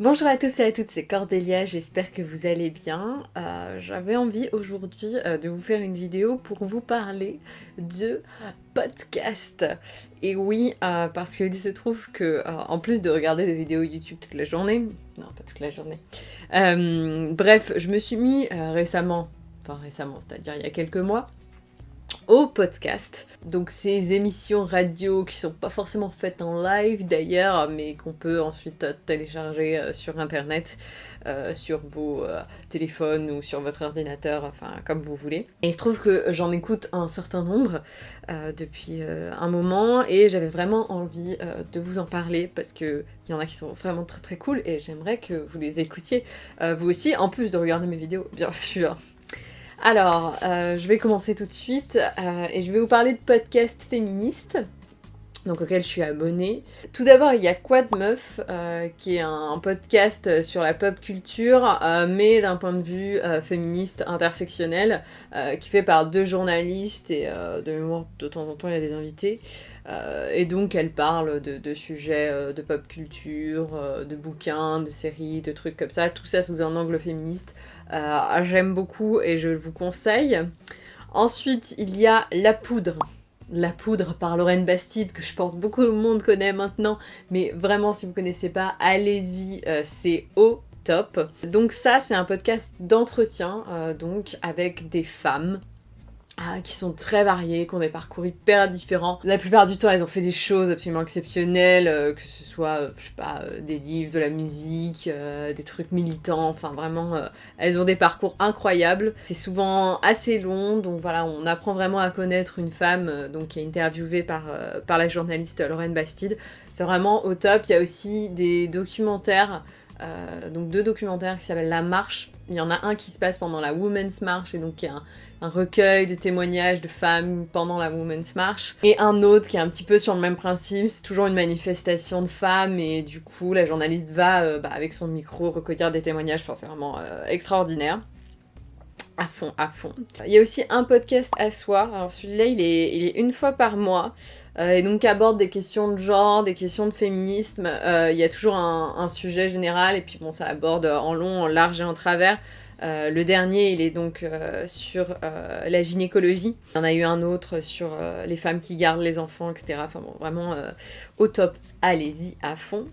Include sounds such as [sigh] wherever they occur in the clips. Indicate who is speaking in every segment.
Speaker 1: Bonjour à tous et à toutes, c'est Cordélia, j'espère que vous allez bien. Euh, j'avais envie aujourd'hui euh, de vous faire une vidéo pour vous parler de podcast. Et oui, euh, parce qu'il se trouve que, en plus de regarder des vidéos YouTube toute la journée, non pas toute la journée, bref, je me suis mis récemment, enfin récemment, c'est-à-dire il y a quelques mois, au podcast. Donc ces émissions radio qui sont pas forcément faites en live d'ailleurs, mais qu'on peut ensuite télécharger euh, sur internet, euh, sur vos euh, téléphones ou sur votre ordinateur, enfin comme vous voulez. Et il se trouve que j'en écoute un certain nombre depuis un moment et j'avais vraiment envie de vous en parler parce que il y en a qui sont vraiment très très cool et j'aimerais que vous les écoutiez vous aussi, en plus de regarder mes vidéos bien [laughs] sûr. Alors, euh, je vais commencer tout de suite euh, et je vais vous parler de podcasts féministes donc auquel je suis abonnée. Tout d'abord, il y a Quad Meuf, euh, qui est un, podcast sur la pop culture, mais d'un point de vue féministe intersectionnel, qui fait par deux journalistes et de de temps en temps, il y a des invités. et donc, elle parle de, sujets de pop culture, de bouquins, de séries, de trucs comme ça, tout ça sous un angle féministe. Euh, j'aime beaucoup et je vous conseille. Ensuite, il y a La Poudre. La Poudre par Lorraine Bastide, que je pense beaucoup de monde connaît maintenant, mais vraiment, si vous ne connaissez pas, allez-y, euh, c'est au top. Donc ça, c'est un podcast d'entretien, euh, donc avec des femmes ah, qui sont très variées, qui ont des parcours hyper différents. La plupart du temps, elles ont fait des choses absolument exceptionnelles, euh, que ce soit, euh, je sais pas, euh, des livres, de la musique, des trucs militants, enfin vraiment, elles ont des parcours incroyables. C'est souvent assez long, donc voilà, on apprend vraiment à connaître une femme donc, qui est interviewée par, par la journaliste Lorraine Bastide. C'est vraiment au top. Il y a aussi des documentaires, donc deux documentaires qui s'appellent La Marche il y en a un qui se passe pendant la Women's March, et donc qui est un, recueil de témoignages de femmes pendant la Women's March. Et un autre qui est un petit peu sur le même principe, c'est toujours une manifestation de femmes, et du coup la journaliste va, euh, bah, avec son micro, recueillir des témoignages, enfin c'est vraiment euh, extraordinaire. À fond, à fond. Il y a aussi un podcast à soi, alors celui-là il est, il est une fois par mois. Euh, et donc aborde des questions de genre, des questions de féminisme. Euh, il y a toujours un, sujet général et puis bon, ça aborde en long, en large et en travers. Euh, le dernier, il est donc sur la gynécologie. Il y en a eu un autre sur les femmes qui gardent les enfants, etc. Enfin bon, vraiment au top. Allez-y à fond.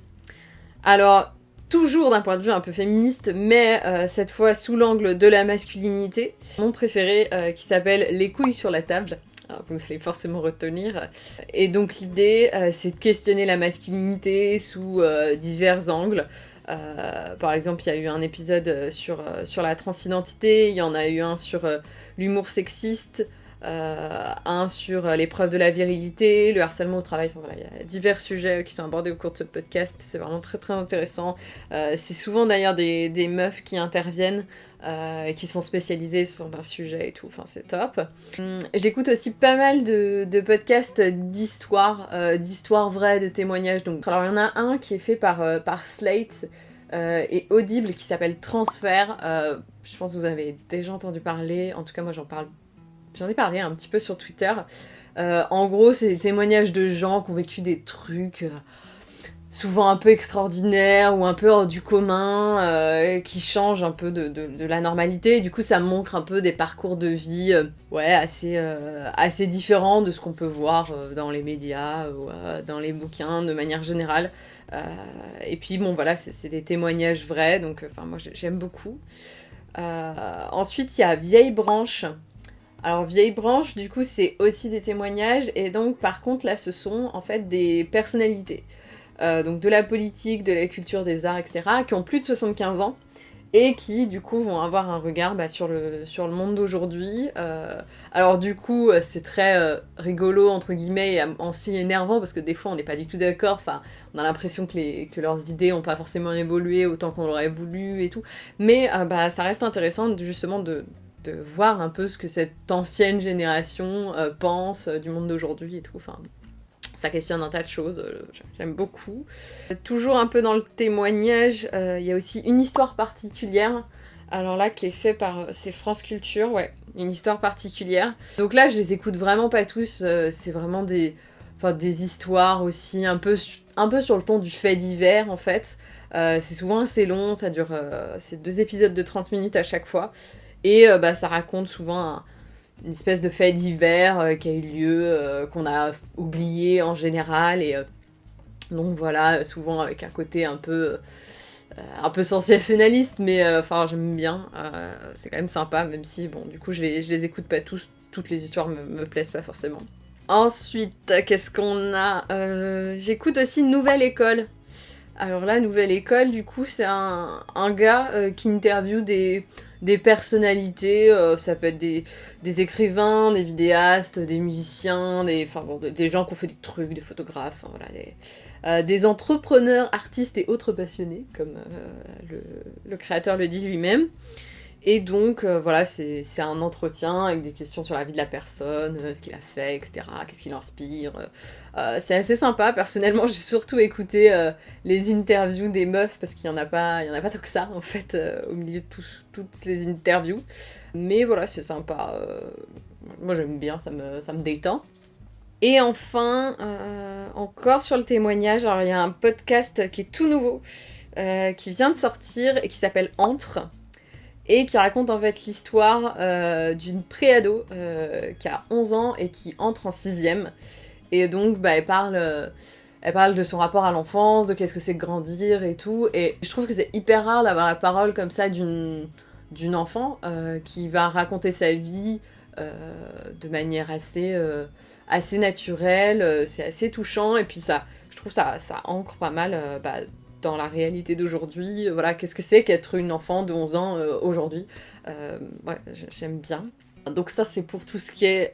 Speaker 1: Alors, toujours d'un point de vue un peu féministe, mais cette fois sous l'angle de la masculinité. Mon préféré qui s'appelle Les couilles sur la table. Ah, vous allez forcément retenir. Et donc l'idée, euh, c'est de questionner la masculinité sous euh, divers angles. Euh, par exemple, il y a eu un épisode sur la transidentité, il y en a eu un sur l'humour sexiste, un sur l'épreuve de la virilité, le harcèlement au travail. voilà, il y a divers sujets qui sont abordés au cours de ce podcast. C'est vraiment très très intéressant. c'est souvent d'ailleurs des, meufs qui interviennent euh, qui sont spécialisés sur un sujet et tout, enfin c'est top. Hum, j'écoute aussi pas mal de, podcasts d'histoire, euh, d'histoire vraie, de témoignages. Donc, alors il y en a un qui est fait par, euh, par Slate et Audible qui s'appelle Transfert. je pense que vous avez déjà entendu parler, en tout cas moi j'en parle, j'en ai parlé un petit peu sur Twitter. en gros c'est des témoignages de gens qui ont vécu des trucs souvent un peu extraordinaire ou un peu hors du commun, euh, qui change un peu de, la normalité. du coup, ça montre un peu des parcours de vie euh, ouais, assez, euh, assez différents de ce qu'on peut voir dans les médias ou dans les bouquins de manière générale. et puis, bon, voilà, c'est des témoignages vrais, donc moi j'aime beaucoup. ensuite, il y a Vieille Branche. Alors Vieille Branche, du coup, c'est aussi des témoignages, et donc par contre, là, ce sont en fait des personnalités. Euh, donc de la politique, de la culture, des arts, etc., qui ont plus de 75 ans et qui du coup vont avoir un regard bah, sur, le, sur le monde d'aujourd'hui. Euh, alors du coup euh, c'est très rigolo entre guillemets et aussi énervant parce que des fois on n'est pas du tout d'accord, enfin on a l'impression que, que leurs idées n'ont pas forcément évolué autant qu'on l'aurait voulu et tout, mais bah, ça reste intéressant justement de, de, voir un peu ce que cette ancienne génération pense du monde d'aujourd'hui et tout, enfin ça questionne un tas de choses, euh, j'aime beaucoup. Toujours un peu dans le témoignage, euh, il y a aussi une histoire particulière, alors là qui est fait par, euh, c'est France Culture, ouais, une histoire particulière. Donc là je les écoute vraiment pas tous, c'est vraiment des, enfin, des histoires aussi un peu, un peu sur le ton du fait divers en fait. c'est souvent assez long, ça dure... c'est deux épisodes de 30 minutes à chaque fois. Et bah, ça raconte souvent une espèce de fait divers qui a eu lieu, qu'on a oublié en général. Et donc voilà, souvent avec un côté un peu euh, un peu sensationnaliste, mais euh, enfin j'aime bien. Euh, c'est quand même sympa, même si bon, du coup je les, les écoute pas tous, toutes les histoires me, me plaisent pas forcément. Ensuite, qu'est-ce qu'on a J'écoute aussi Nouvelle École. Alors là, Nouvelle École, du coup, c'est un, un, gars qui interviewe des, des personnalités, ça peut être des, écrivains, des vidéastes, des musiciens, des, enfin, des, gens qui ont fait des trucs, des photographes, des, euh, des entrepreneurs, artistes et autres passionnés, comme euh, le, créateur le dit lui-même. Et donc, euh, voilà, c'est un entretien avec des questions sur la vie de la personne, ce qu'il a fait, etc., qu'est-ce qui l'inspire. c'est assez sympa. Personnellement, j'ai surtout écouté les interviews des meufs, parce qu'il n'y en, a pas, en a pas tant que ça, en fait, au milieu de toutes les interviews. Mais voilà, c'est sympa. moi, j'aime bien, ça me, ça me détend. Et enfin, euh, encore sur le témoignage, alors il y a un podcast qui est tout nouveau, euh, qui vient de sortir et qui s'appelle Entre, et qui raconte en fait l'histoire euh, d'une préado qui a 11 ans et qui entre en 6ème. Et donc, bah, elle parle... elle parle de son rapport à l'enfance, de qu'est-ce que c'est grandir et tout. Et je trouve que c'est hyper rare d'avoir la parole comme ça d'une d'une enfant qui va raconter sa vie de manière assez assez naturel, euh, c'est assez touchant, et puis ça, je trouve ça, ça ancre pas mal euh, bah, dans la réalité d'aujourd'hui. Voilà, qu'est-ce que c'est qu'être une enfant de 11 ans euh, aujourd'hui Ouais, j'aime bien. Donc ça, c'est pour tout ce qui est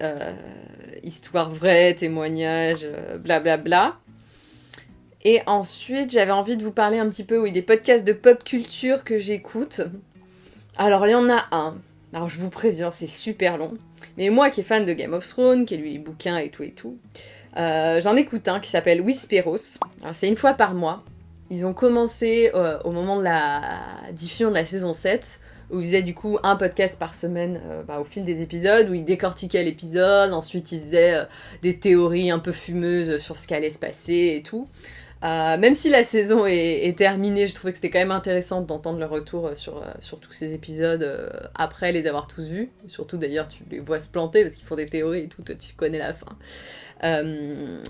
Speaker 1: histoire vraie, témoignage, blablabla. Bla bla. Et ensuite, j'avais envie de vous parler un petit peu, oui, des podcasts de pop culture que j'écoute. Alors, il y en a un. Alors, je vous préviens, c'est super long. Mais moi qui est fan de Game of Thrones, qui lu les bouquins et tout et tout, euh, j'en écoute un qui s'appelle Whisperos. C'est une fois par mois. Ils ont commencé euh, au moment de la diffusion de la saison 7, où ils faisaient du coup un podcast par semaine euh, bah, au fil des épisodes, où ils décortiquaient l'épisode, ensuite ils faisaient des théories un peu fumeuses sur ce qui allait se passer et tout. Euh, même si la saison est, terminée, je trouvais que c'était quand même intéressant d'entendre le retour euh, sur, euh, sur tous ces épisodes après les avoir tous vus. Surtout d'ailleurs, tu les vois se planter parce qu'ils font des théories et tout, toi tu connais la fin.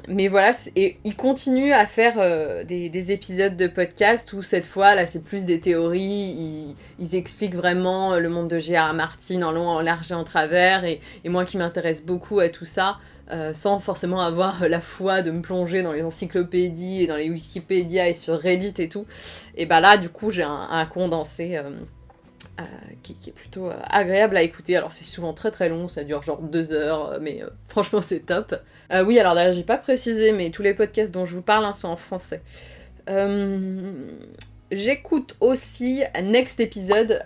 Speaker 1: mais voilà, et ils continuent à faire des, épisodes de podcast où cette fois, là, c'est plus des théories. Ils, expliquent vraiment le monde de G.R. Martin en long, en large et en travers. Et moi qui m'intéresse beaucoup à tout ça, euh, sans forcément avoir [laughs] la foi de me plonger dans les encyclopédies et dans les Wikipédia et sur Reddit et tout. Et bah là, du coup, j'ai un, condensé euh, euh, qui, est plutôt agréable à écouter. Alors c'est souvent très très long, ça dure genre deux heures, mais [laughs] franchement c'est top. oui, alors d'ailleurs j'ai pas précisé, mais tous les podcasts dont je vous parle hein, sont en français. J'écoute aussi Next Episode,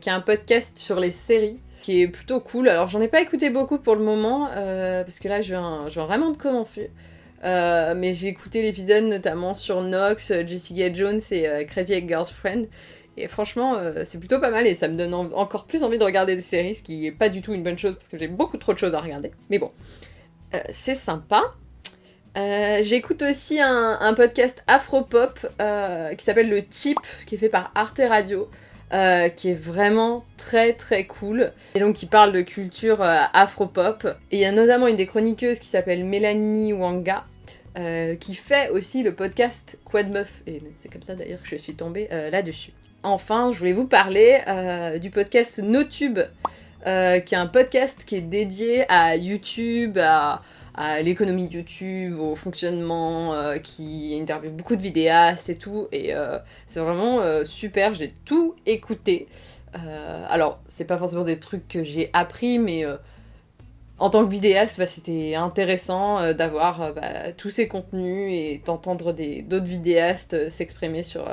Speaker 1: qui est un podcast sur les séries qui est plutôt cool. Alors j'en ai pas écouté beaucoup pour le moment, euh, parce que là je viens, vraiment de commencer. Euh, mais j'ai écouté l'épisode notamment sur Nox, Jessica Jones et euh, Crazy Ex-Girlfriend. Et franchement, c'est plutôt pas mal et ça me donne encore plus envie de regarder des séries, ce qui est pas du tout une bonne chose parce que j'ai beaucoup trop de choses à regarder. Mais bon, c'est sympa. J'écoute aussi un, un podcast afro-pop qui s'appelle Le Chip, qui est fait par Arte Radio. Euh, qui est vraiment très très cool. Et donc qui parle de culture euh, afro-pop. Et il y a notamment une des chroniqueuses qui s'appelle Mélanie Wanga. Euh, qui fait aussi le podcast Quad Meuf. Et c'est comme ça d'ailleurs que je suis tombée là-dessus. Enfin, je voulais vous parler du podcast NoTube, qui est un podcast qui est dédié à YouTube, à, à l'économie YouTube, au fonctionnement, euh, qui interviewe beaucoup de vidéastes et tout. Et euh, c'est vraiment euh, super, j'ai tout écouté. alors, c'est pas forcément des trucs que j'ai appris, mais en tant que vidéaste, bah, c'était intéressant d'avoir bah, tous ces contenus et d'entendre d'autres vidéastes s'exprimer sur,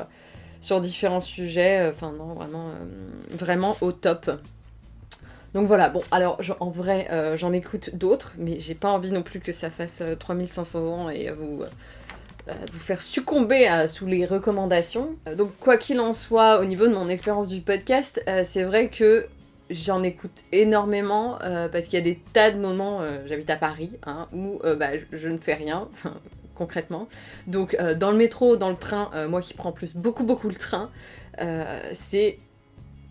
Speaker 1: sur différents sujets. Enfin, non, vraiment, vraiment au top. Donc voilà, bon, alors en vrai, euh, j'en écoute d'autres, mais j'ai pas envie non plus que ça fasse 3500 euh, ans et vous, euh, vous faire succomber sous les recommandations. donc quoi qu'il en soit, au niveau de mon expérience du podcast, c'est vrai que j'en écoute énormément parce qu'il y a des tas de moments, j'habite à Paris, hein, où bah, je, ne fais rien, [laughs] concrètement. Donc dans le métro, dans le train, moi qui prends plus beaucoup beaucoup le train, c'est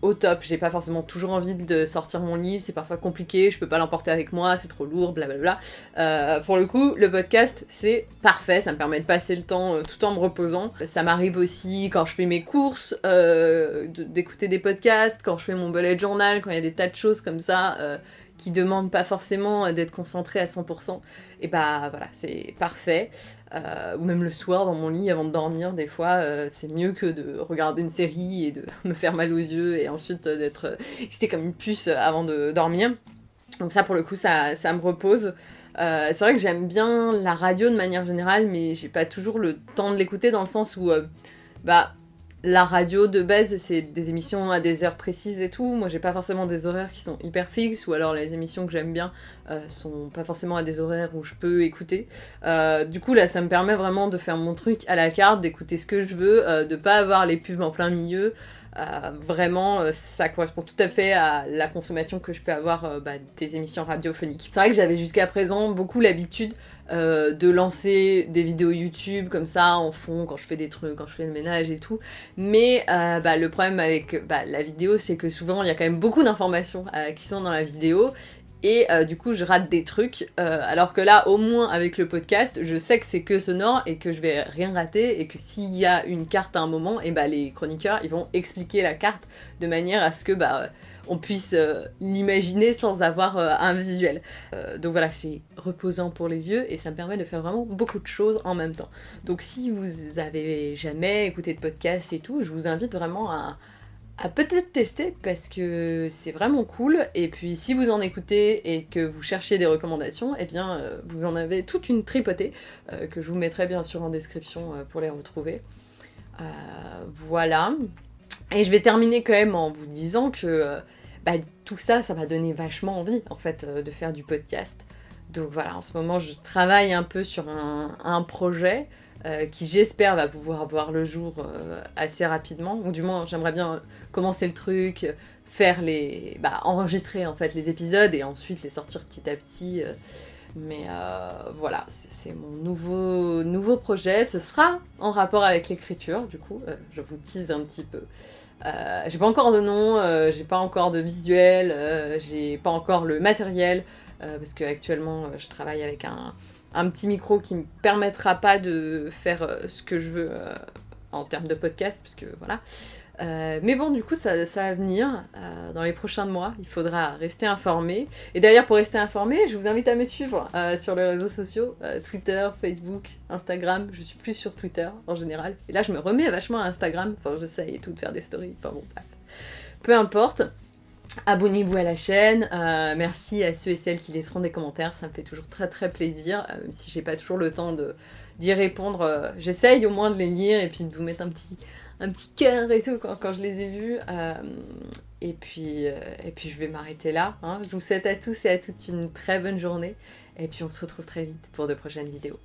Speaker 1: au top. J'ai pas forcément toujours envie de sortir mon livre, c'est parfois compliqué, je peux pas l'emporter avec moi, c'est trop lourd, blablabla. Euh, pour le coup, le podcast, c'est parfait, ça me permet de passer le temps euh, tout en me reposant. Ça m'arrive aussi quand je fais mes courses, euh, d'écouter des podcasts, quand je fais mon bullet journal, quand il y a des tas de choses comme ça qui demandent pas forcément d'être concentré à 100%, et bah voilà, c'est parfait. Euh, ou même le soir dans mon lit avant de dormir, des fois, euh, c'est mieux que de regarder une série et de [laughs] me faire mal aux yeux et ensuite d'être excité comme une puce avant de dormir. Donc ça, pour le coup, ça, ça me repose. Euh, c'est vrai que j'aime bien la radio de manière générale, mais j'ai pas toujours le temps de l'écouter dans le sens où, bah, la radio de base, c'est des émissions à des heures précises et tout. Moi, j'ai pas forcément des horaires qui sont hyper fixes, ou alors les émissions que j'aime bien euh, sont pas forcément à des horaires où je peux écouter. Euh, du coup, là, ça me permet vraiment de faire mon truc à la carte, d'écouter ce que je veux, euh, de pas avoir les pubs en plein milieu. Vraiment, ça correspond tout à fait à la consommation que je peux avoir bah, des émissions radiophoniques. C'est vrai que j'avais jusqu'à présent beaucoup l'habitude euh, de lancer des vidéos YouTube comme ça en fond quand je fais des trucs, quand je fais le ménage et tout. Mais euh, bah, le problème avec bah, la vidéo, c'est que souvent il y a quand même beaucoup d'informations euh, qui sont dans la vidéo. Et du coup, je rate des trucs. alors que là, au moins avec le podcast, je sais que c'est que sonore et que je vais rien rater. Et que s'il y a une carte à un moment, et bah les chroniqueurs ils vont expliquer la carte de manière à ce que bah on puisse euh, l'imaginer sans avoir euh, un visuel. Euh, donc voilà, c'est reposant pour les yeux et ça me permet de faire vraiment beaucoup de choses en même temps. Donc si vous avez jamais écouté de podcast et tout, je vous invite vraiment à, peut-être tester parce que c'est vraiment cool. Et puis si vous en écoutez et que vous cherchez des recommandations, eh bien vous en avez toute une tripotée que je vous mettrai bien sûr en description pour les retrouver. voilà. Et je vais terminer quand même en vous disant que euh, bah, tout ça, ça m'a donné vachement envie en fait euh, de faire du podcast. Donc voilà, en ce moment je travaille un peu sur un, projet euh, qui j'espère va pouvoir voir le jour assez rapidement. Ou du moins j'aimerais bien commencer le truc, faire les. Bah, enregistrer en fait les épisodes et ensuite les sortir petit à petit. Mais voilà, c'est mon nouveau, nouveau projet. Ce sera en rapport avec l'écriture, du coup, je vous tease un petit peu. Euh, j'ai pas encore de nom, euh, j'ai pas encore de visuel, euh, j'ai pas encore le matériel, parce que actuellement je travaille avec un, un, petit micro qui me permettra pas de faire ce que je veux en termes de podcast, parce que voilà. Euh, mais bon, du coup, ça, va venir euh, dans les prochains mois. Il faudra rester informé. Et d'ailleurs, pour rester informé, je vous invite à me suivre euh, sur les réseaux sociaux Twitter, Facebook, Instagram. Je suis plus sur Twitter en général. Et là, je me remets vachement à Instagram. Enfin, j'essaye et tout de faire des stories. Enfin bon. Peu importe. Abonnez-vous à la chaîne, merci à ceux et celles qui laisseront des commentaires, ça me fait toujours très très plaisir, même si j'ai pas toujours le temps d'y répondre, j'essaye au moins de les lire et puis de vous mettre un petit, un petit cœur et tout quand, je les ai vus. Euh, et, puis, euh, et puis je vais m'arrêter là. Hein. Je vous souhaite à tous et à toutes une très bonne journée. Et puis on se retrouve très vite pour de prochaines vidéos.